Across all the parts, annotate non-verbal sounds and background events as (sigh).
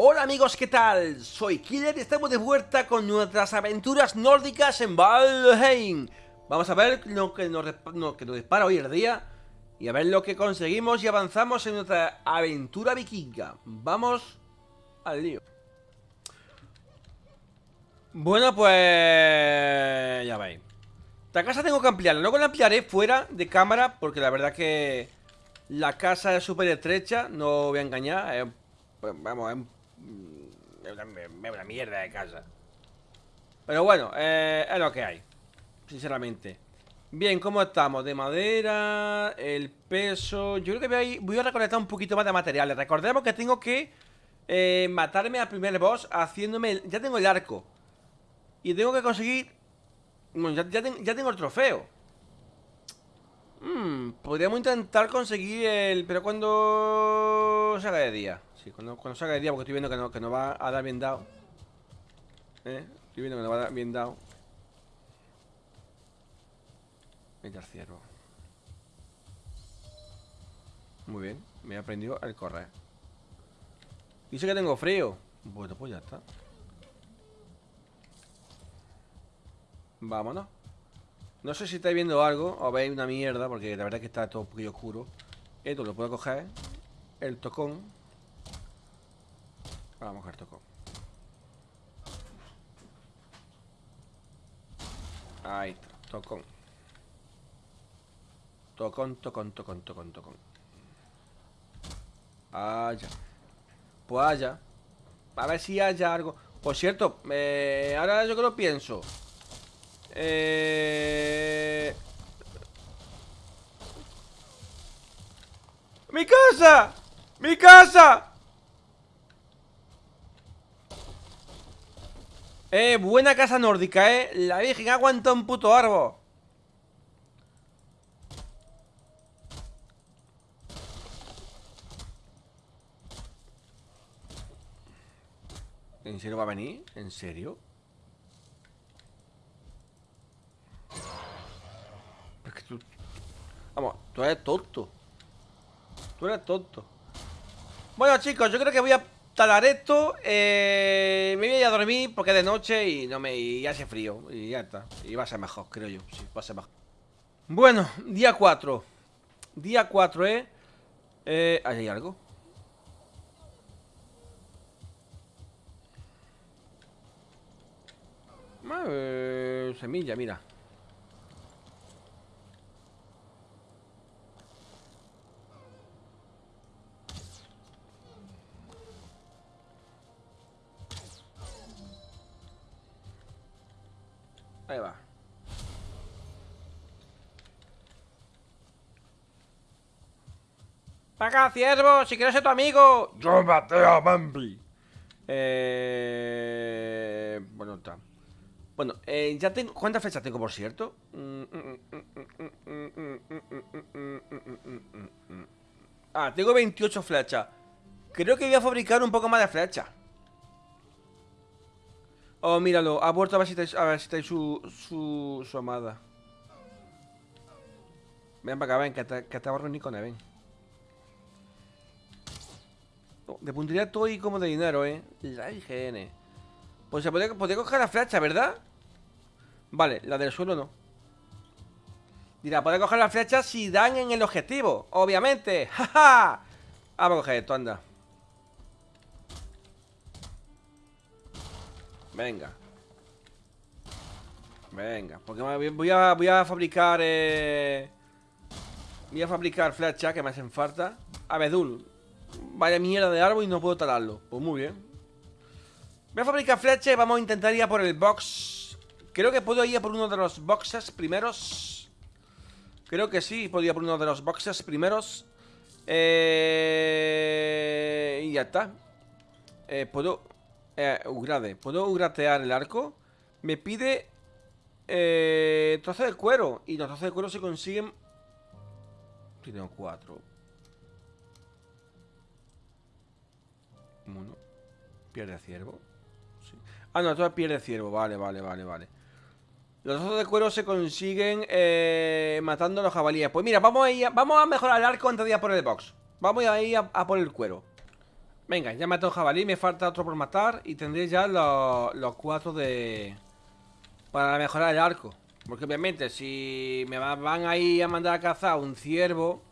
Hola amigos, ¿qué tal? Soy Killer y estamos de vuelta con nuestras aventuras nórdicas en Valheim. Vamos a ver lo que nos, que nos dispara hoy el día Y a ver lo que conseguimos y avanzamos en nuestra aventura vikinga. Vamos al lío. Bueno, pues... ya veis. La casa tengo que ampliarla, luego la ampliaré fuera de cámara Porque la verdad que la casa es súper estrecha, no voy a engañar pues, Vamos, es una, mierda de casa. Pero bueno, eh, es lo que hay. Sinceramente. Bien, ¿cómo estamos? De madera, el peso... Yo creo que voy a, recolectar un poquito más de materiales. Recordemos que tengo que eh, matarme al primer boss haciéndome... ya tengo el arco. Y tengo que conseguir... Bueno, ya, ya tengo el trofeo. Hmm, podríamos intentar conseguir el... Pero cuando salga de día. Sí, cuando, cuando salga de día, porque estoy viendo que no, que no va a dar bien dado. ¿Eh? Estoy viendo que no va a dar bien dado. Venga, ciervo. Muy bien, me he aprendido el correr. Dice que tengo frío. Bueno, pues ya está. Vámonos. No sé si estáis viendo algo o veis una mierda, porque la verdad es que está todo un poquillo oscuro. Esto lo puedo coger. El tocón. Vamos a coger tocón. Ahí está, tocón. Tocón, tocón, tocón, tocón, tocón. Allá. Pues allá. A ver si haya algo. Por cierto, eh, ahora yo que lo pienso. Eh... ¡Mi casa! ¡Mi casa! Eh, buena casa nórdica, eh La virgen aguanta un puto árbol ¿En serio va a venir? ¿En serio? Vamos, tú eres tonto. Tú eres tonto. Bueno, chicos, yo creo que voy a talar esto. Eh, me voy a ir a dormir porque es de noche y no me hace frío. Y ya está. Y va a ser mejor, creo yo. Va a ser mejor. Bueno, día 4. Día 4, ¿eh? eh ¿Ahí hay algo? Semilla, mira. Ahí va. ¡Para acá, ciervo! ¡Si quieres ser tu amigo! ¡Yo maté a Bambi! Eh... Bueno, está. Bueno, eh, ya tengo... ¿Cuántas flechas tengo, por cierto? Ah, tengo 28 flechas. Creo que voy a fabricar un poco más de flechas. Oh, míralo, ha vuelto a estáis, a estáis su, su, su amada. Ven para acá, ven, que te, que te con ven. Oh, de puntería todo y como de dinero, eh. La IGN. Pues se podría, podría coger la flecha, ¿verdad? Vale, la del suelo no. Dirá, puede coger la flecha si dan en el objetivo. Obviamente. (laughs) ¡Ja, Vamos a coger esto, anda. Venga. Venga, porque voy a, voy a fabricar... Eh... Voy a fabricar flechas que me hacen falta. Abedul. Vaya mierda de árbol y no puedo talarlo. Pues muy bien. Voy a fabricar flechas y vamos a intentar ir a por el box. Creo que puedo ir a por uno de los boxes primeros. Creo que sí, puedo ir a por uno de los boxes primeros. Eh... Y ya está. Eh, puedo... Eh, ugrade. ¿Puedo ugratear el arco? Me pide... Eh, trozo de cuero. Y los trozos de cuero se consiguen... tengo cuatro. Uno. Pierde ciervo. Ah, no, todo pierde ciervo. Vale, vale, vale, vale. Los trozos de cuero se consiguen eh, matando a los jabalíes. Pues mira, vamos a, ir vamos a mejorar el arco antes de ir a por el box. Vamos a ir a por el cuero. Venga, ya matado un jabalí, me falta otro por matar y tendré ya los, cuatro de... Para mejorar el arco. Porque obviamente si me van ahí a mandar a cazar un ciervo...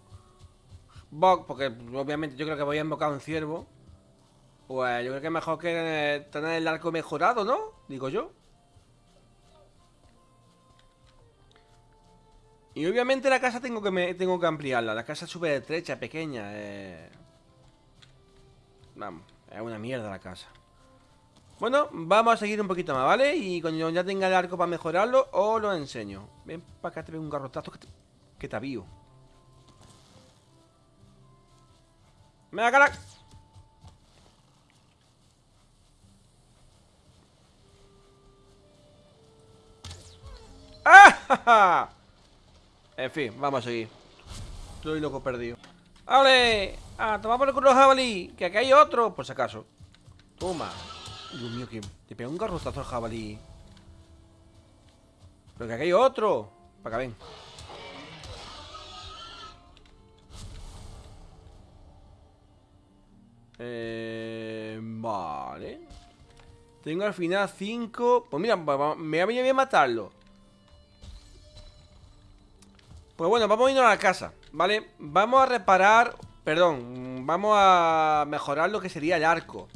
porque obviamente yo creo que voy a invocar un ciervo. Pues yo creo que es mejor que tener el arco mejorado, ¿no? Digo yo. Y obviamente la casa tengo que, me, tengo que ampliarla. La casa es súper estrecha, pequeña. Eh... Vamos, es una mierda la casa Bueno, vamos a seguir un poquito más, ¿vale? Y cuando ya tenga el arco para mejorarlo Os lo enseño Ven para acá, te pego un garrotazo que te, que te avío ¡Me cara! ¡Ah! (laughs) En fin, vamos a seguir Estoy loco perdido ¡Vale! Ah, toma por el culo jabalí Que aquí hay otro, por si acaso. Toma. Dios mío, que te pega un garrotazo al jabalí. Pero que aquí hay otro Para acá, ven. Eh, vale. Tengo al final 5 Pues mira, me voy a matarlo Pues bueno, vamos a irnos a la casa ¿Vale? Vamos a reparar... Perdón, vamos a mejorar lo que sería el arco.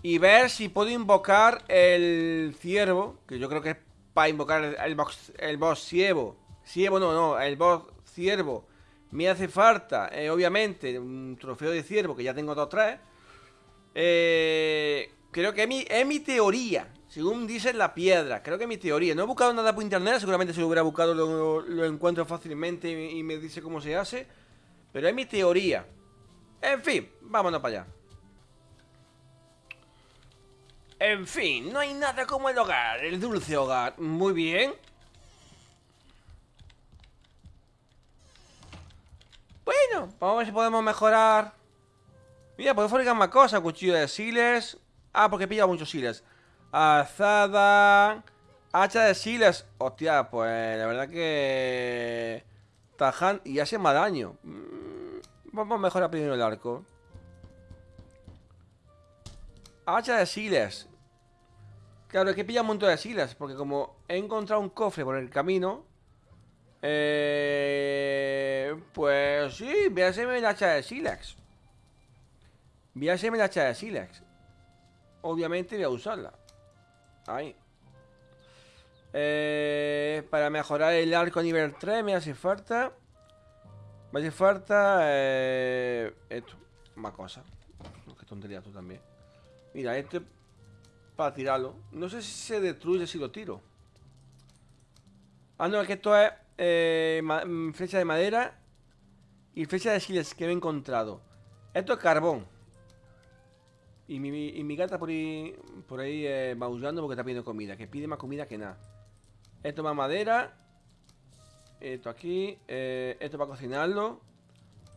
Y ver si puedo invocar el ciervo, que yo creo que es para invocar el, boss, el boss ciervo. Ciervo no, no, el boss ciervo. Me hace falta, eh, obviamente, un trofeo de ciervo, que ya tengo dos tres. Eh, creo que mi, es mi teoría. Según dice la piedra, creo que mi teoría. No he buscado nada por internet, seguramente si lo hubiera buscado lo, encuentro fácilmente y, me dice cómo se hace. Pero es mi teoría. En fin, vámonos para allá. En fin, no hay nada como el hogar, el dulce hogar. Muy bien. Bueno, vamos a ver si podemos mejorar. Mira, podemos fabricar más cosas. Cuchillo de siles. Ah, porque he pillado muchos siles. Azada. Hacha de siles. Hostia, pues la verdad que... Tajan y hace más daño. Mm, vamos a mejorar primero el arco. Hacha de siles. Claro, es que pilla un montón de siles. Porque como he encontrado un cofre por el camino. Eh, pues sí, voy a hacerme el hacha de silex. Voy a hacerme hacha de silex. Obviamente voy a usarla. Ahí. Eh, para mejorar el arco nivel 3 me hace falta. Me hace falta. Eh, esto. Más cosas. Qué tontería tú también. Mira, este. Para tirarlo. No sé si se destruye si lo tiro. Ah, no, es que esto es. Eh, mm, flecha de madera. Y flecha de siles que he encontrado. Esto es carbón. Y mi, gata por ahí, por ahí eh, porque está pidiendo comida. Que pide más comida que nada. Esto más madera. Esto aquí. Eh, esto para cocinarlo.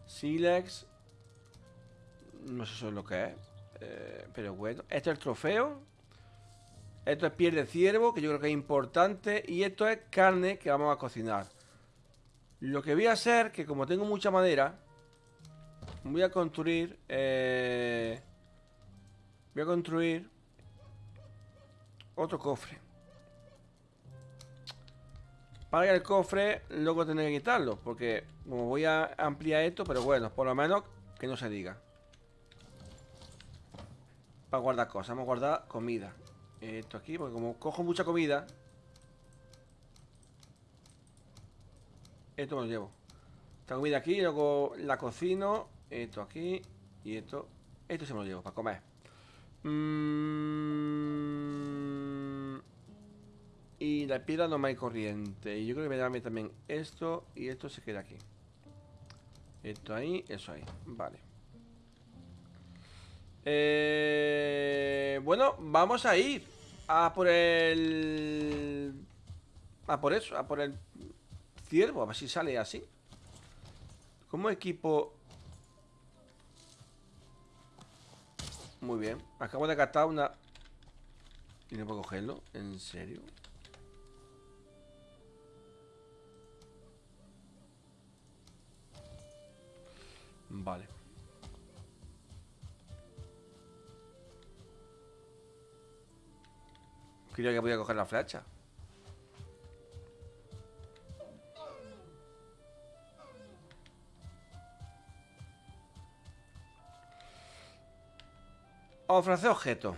Silex. No sé eso es lo que es. Eh, pero bueno. Esto es el trofeo. Esto es piel de ciervo, que yo creo que es importante. Y esto es carne que vamos a cocinar. Lo que voy a hacer, que como tengo mucha madera, voy a construir... Eh, Voy a construir otro cofre. Para que el cofre luego tener que quitarlo. Porque como voy a ampliar esto, pero bueno, por lo menos que no se diga. Para guardar cosas, vamos a guardar comida. Esto aquí, porque como cojo mucha comida. Esto me lo llevo. Esta comida aquí, luego la cocino. Esto aquí. Y esto. Esto se me lo llevo para comer. Mm, y la piedra no hay corriente. Y yo creo que me da también esto y esto se queda aquí. Esto ahí, eso ahí. Vale. Eh, bueno, vamos a ir a por el... A por eso, a por el ciervo, a ver si sale así. Como equipo Muy bien. Acabo de gastar una... Y no puedo cogerlo. ¿En serio? Vale. Creía que podía coger la flecha. Ofrece objeto.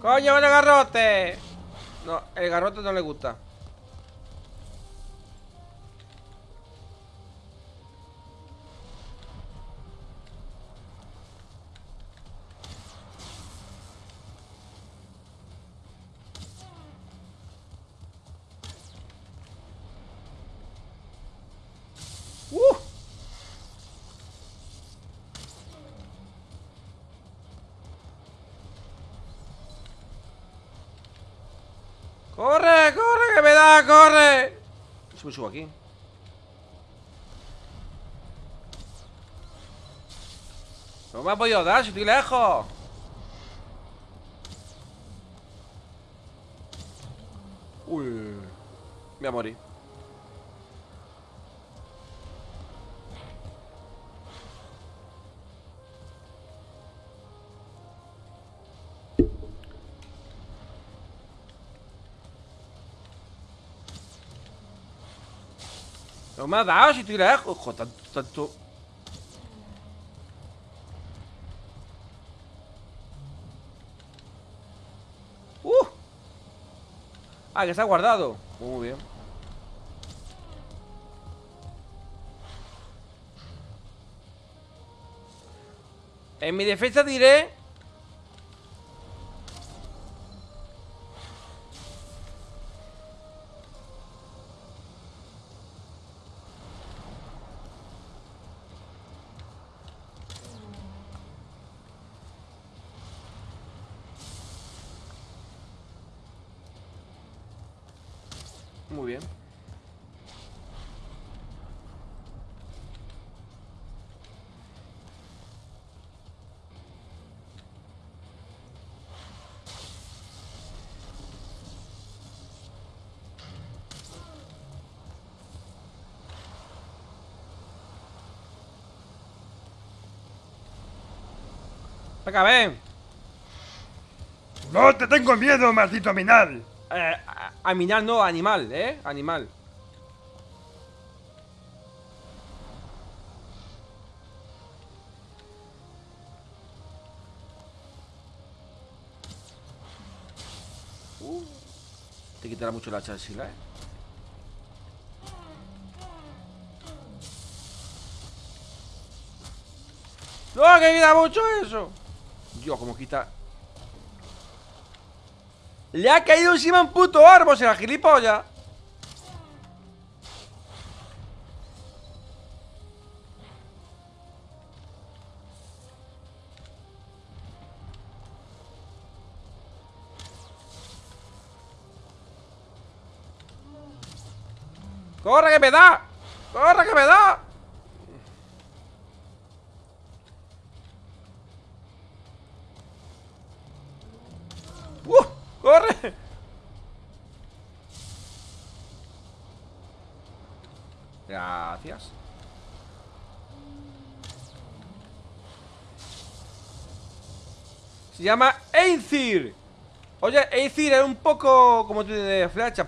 ¡Coño, el garrote! No, el garrote no le gusta. Me subo aquí. No me ha podido dar, si estoy lejos. Uy. Me voy a morir. Me ha dado si estoy lejos. Ojo, tanto, tanto. ¡Uh! Ah, que se ha guardado. Muy bien. En mi defensa diré Venga, ven. No te tengo miedo, maldito minal. Eh, aminal no, animal, ¿eh? Animal. Uh, te quitará mucho la chancila, ¿eh? ¡No, que quita mucho eso! Dios, como quita le ha caído encima un puto árbol, será gilipollas. ¡Corre que me da! ¡Corre que me da! ¡Uh! ¡Corre! Gracias. Se llama Aethir. Oye, Aethir es un poco como tú de flecha.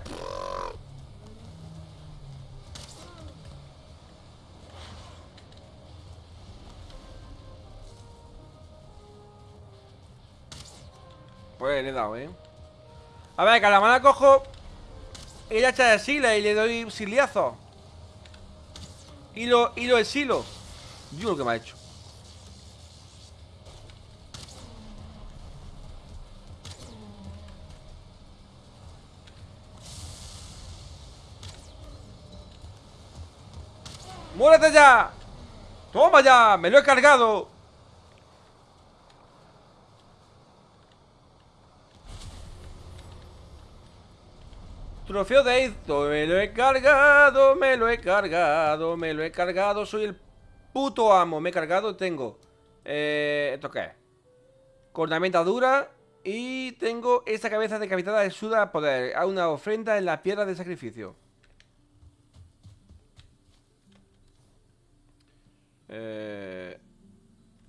Pues le he dado, ¿eh? A ver, que a la mala cojo Ella echa de sila y le doy siliazo Hilo, hilo de silo Yo lo que me ha hecho ¡Muérete ya! ¡Toma ya! ¡Me lo he cargado! Trofeo de esto, me lo he cargado, me lo he cargado, me lo he cargado, soy el puto amo, me he cargado, tengo eh, ¿Esto qué? Cornamenta dura y tengo esta cabeza decapitada de suda poder a una ofrenda en la piedra de sacrificio eh...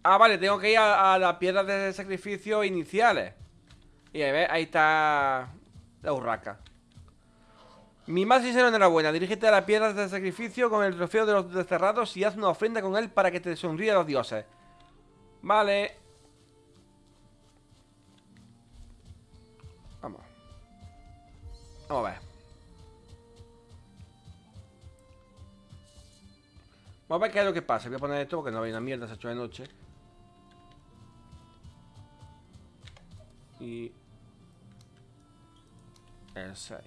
Ah, vale, tengo que ir a, las piedras de sacrificio iniciales Y ahí, ahí está la urraca mi más sincero enhorabuena, dirígete a la piedra de sacrificio con el trofeo de los desterrados y haz una ofrenda con él para que te sonríe a los dioses. Vale. Vamos. Vamos a ver. Vamos a ver qué es lo que pasa. Voy a poner esto porque no hay una mierda, se ha hecho de noche. Y... El 6.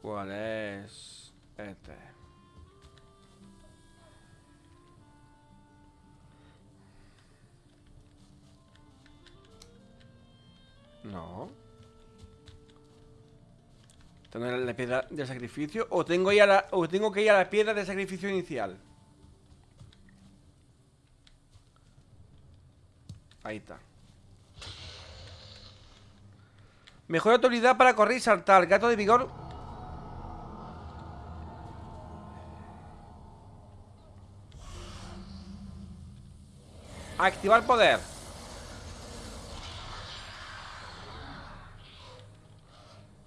¿Cuál es? Este. ¿Tengo la piedra de sacrificio? ¿O tengo, la, ¿O tengo que ir a la piedra de sacrificio inicial? Ahí está. Mejor autoridad para correr y saltar. Gato de vigor Activar poder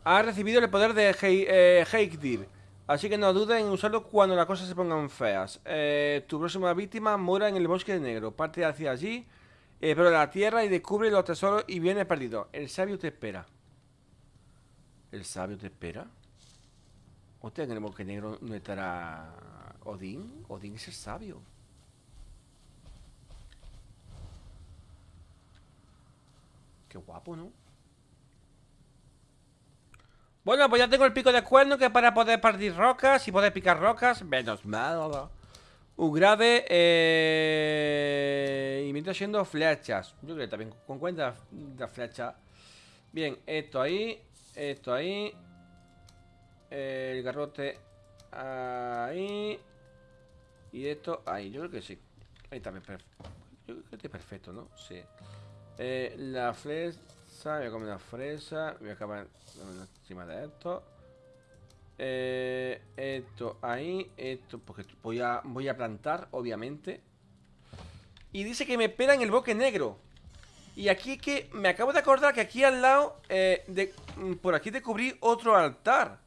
Ha recibido el poder de Heikdir eh, Así que no dudes en usarlo cuando las cosas se pongan feas. Eh, Tu próxima víctima muera en el bosque negro. Parte hacia allí eh, Pero la tierra y descubre los tesoros y viene perdido El sabio te espera. ¿El sabio te espera? Hostia, en el bosque negro no estará Odín. Odín es el sabio. Qué guapo, ¿no? Bueno, pues ya tengo el pico de cuerno que para poder partir rocas y poder picar rocas. Menos mal. Un grave eh... y siendo flechas. Yo creo que también con cuenta de flecha. Bien, esto ahí. Esto ahí. El garrote ahí. Y esto ahí. Yo creo que sí. Ahí también. Yo creo que está perfecto, ¿no? Sí. Eh, la fresa. Voy a comer una fresa. Voy a acabar encima de esto. Eh, esto ahí. Esto, porque voy a, voy a plantar, obviamente. Y dice que me espera en el bosque negro. Y aquí que me acabo de acordar que aquí al lado, eh, de, mm, por aquí descubrí otro altar.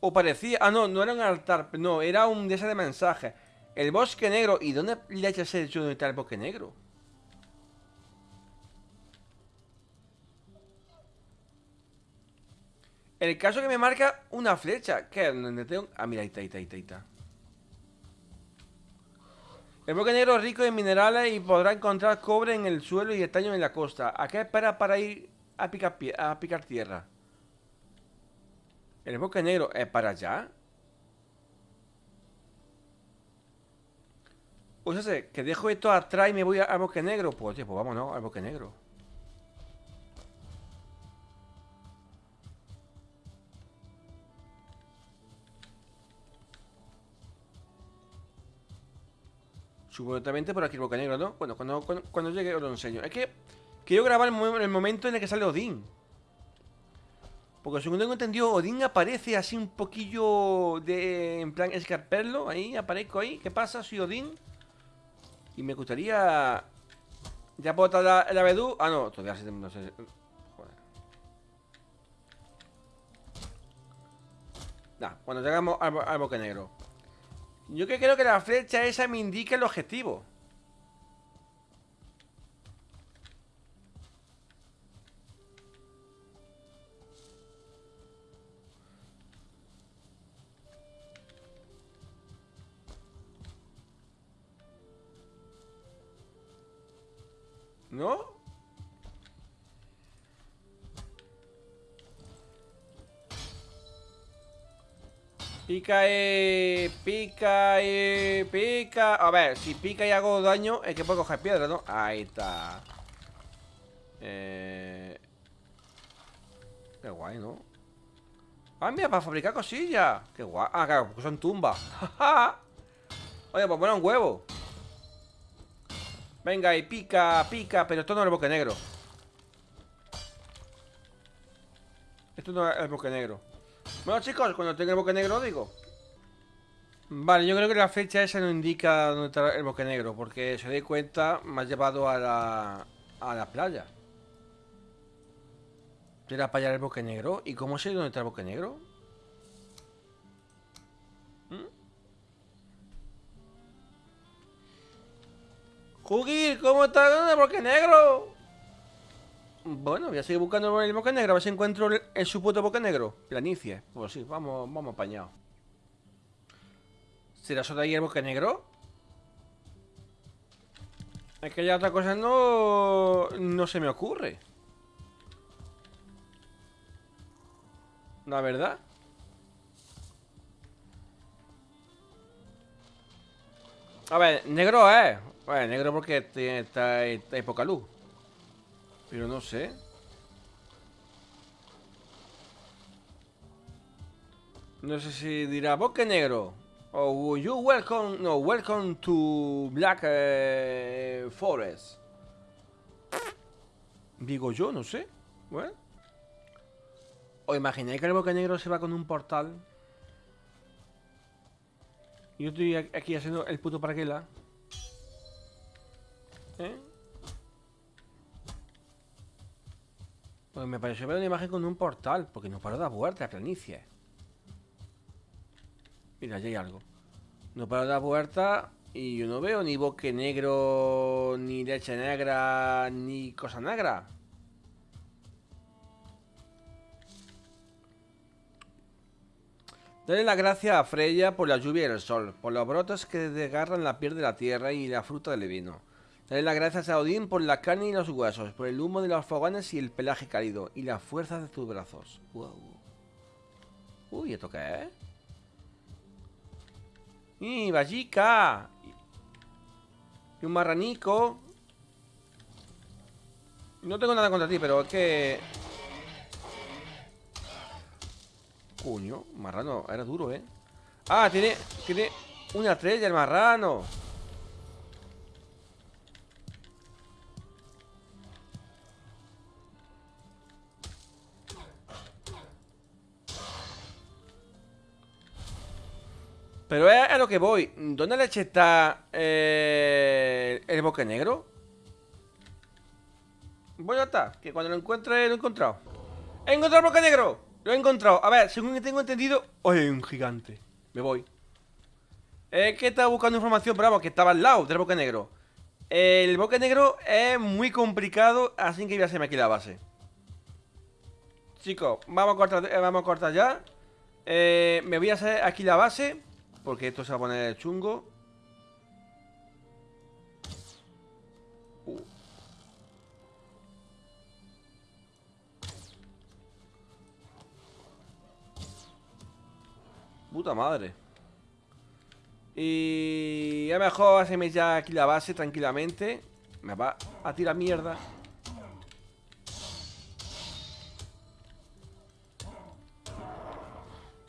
O parecía, ah no, no era un altar, no, era un de ese de mensajes. El bosque negro, ¿y dónde le el hecho de está el bosque negro? El caso que me marca una flecha. ¿Qué? ¿Dónde tengo? Ah, mira, ahí está, ahí está, ahí está. El bloque negro es rico en minerales y podrá encontrar cobre en el suelo y estaño en la costa. ¿A qué espera para ir a picar, a picar tierra? El bloque negro es para allá. O sea, que dejo esto atrás y me voy al bosque negro. Pues, tío, pues vámonos al bosque negro. Supuestamente por aquí el boca negro, ¿no? Bueno, cuando, cuando, llegue os lo enseño Es que quiero grabar el, momento en el que sale Odín Porque según tengo entendido Odín aparece así un poquillo de... En plan escarperlo Ahí, aparezco ahí ¿Qué pasa? Soy Odín Y me gustaría... ¿Ya puedo estar el abedú? Ah, no, todavía no sé Joder Nah, cuando llegamos al, al bosque negro. Yo que creo que la flecha esa me indica el objetivo. ¿No? Pica, eh, pica, eh, pica. A ver, si pica y hago daño Es que puedo coger piedra, ¿no? Ahí está. Eh... Qué guay, ¿no? Ah, mira, para fabricar cosillas. Qué guay. Ah, claro, porque son tumbas. (laughs) Oye, pues poner un huevo. Venga, y pica, pica Pero esto no es el bosque negro. Esto no es el bosque negro Bueno, chicos, cuando tenga el bosque negro digo. Vale, yo creo que la fecha esa no indica dónde está el bosque negro Porque se doy cuenta, me ha llevado a la, a la playa. Era para allá el bosque negro. ¿Y cómo sé dónde está el bosque negro? Jugir, ¿cómo está el bosque negro? Bueno, voy a seguir buscando el bosque negro A ver si encuentro el, el supuesto bosque negro. Planicie, pues sí, vamos, vamos apañados. ¿Será solo ahí el bosque negro? Es que ya otra cosa no... No se me ocurre. La verdad. A ver, negro es. Bueno, negro porque está, está, hay poca luz. Pero no sé. No sé si dirá bosque negro. O you welcome. No, welcome to Black eh, Forest. Digo yo, no sé. Bueno. ¿O imagináis que el bosque negro se va con un portal? Yo estoy aquí haciendo el puto paraquela. ¿Eh? Pues me pareció ver una imagen con un portal, porque no paro de dar vueltas, planicie. Mira, allí hay algo. No paro de dar vueltas y yo no veo ni bosque negro, ni leche negra, ni cosa negra. Dale la gracia a Freya por la lluvia y el sol, por los brotes que desgarran la piel de la tierra y la fruta del vino. Dale las gracias a Odín por la carne y los huesos, por el humo de los fogones y el pelaje cálido, y la fuerza de tus brazos. Wow. Uy, ¿esto qué es? ¡Y vallica! Y un marranico. No tengo nada contra ti, pero es que... Coño, marrano, era duro, ¿eh? Ah, tiene, tiene una estrella el marrano. Pero es a lo que voy. ¿Dónde leche está eh, el bosque negro? Voy a estar, que cuando lo encuentre lo he encontrado. ¡He encontrado el bosque negro! Lo he encontrado. A ver, según tengo entendido... ¡Oye, un gigante! Me voy. Es que estaba buscando información, pero vamos, que estaba al lado del bosque negro. El bosque negro es muy complicado, así que voy a hacerme aquí la base. Chicos, vamos a cortar, eh, vamos a ya. Eh, me voy a hacer aquí la base. Porque esto se va a poner chungo. Uh. Puta madre. Y a lo mejor hacerme ya aquí la base tranquilamente. Me va a tirar mierda.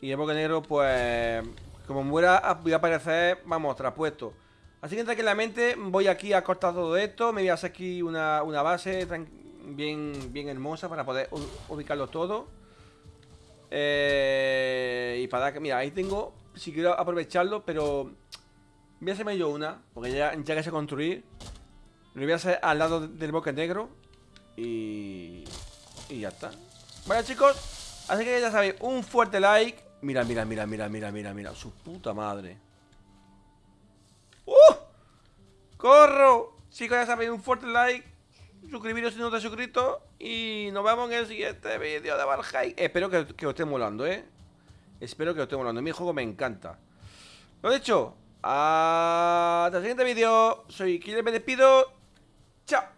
Y el negro, pues como muera, voy a aparecer, vamos, traspuesto. Así que tranquilamente voy aquí a cortar todo esto. Me voy a hacer aquí una, base bien, bien hermosa para poder ubicarlo todo. Eh, y para que, mira, ahí tengo, si quiero aprovecharlo, pero voy a hacerme yo una, porque ya, ya que sé construir. Lo voy a hacer al lado del bosque negro. Y, y ya está. Bueno chicos, así que ya sabéis, un fuerte like Mira, mira, mira, mira, mira, mira, mira. Su puta madre. ¡Uh! ¡Corro! Chicos, ya sabéis, un fuerte like. Suscribiros si no te has suscrito. Y nos vemos en el siguiente vídeo de Valheim. Espero que, que os esté molando, ¿eh? Espero que os esté molando. Mi juego me encanta. Lo dicho. Hasta el siguiente vídeo. Soy Killer, me despido. Chao.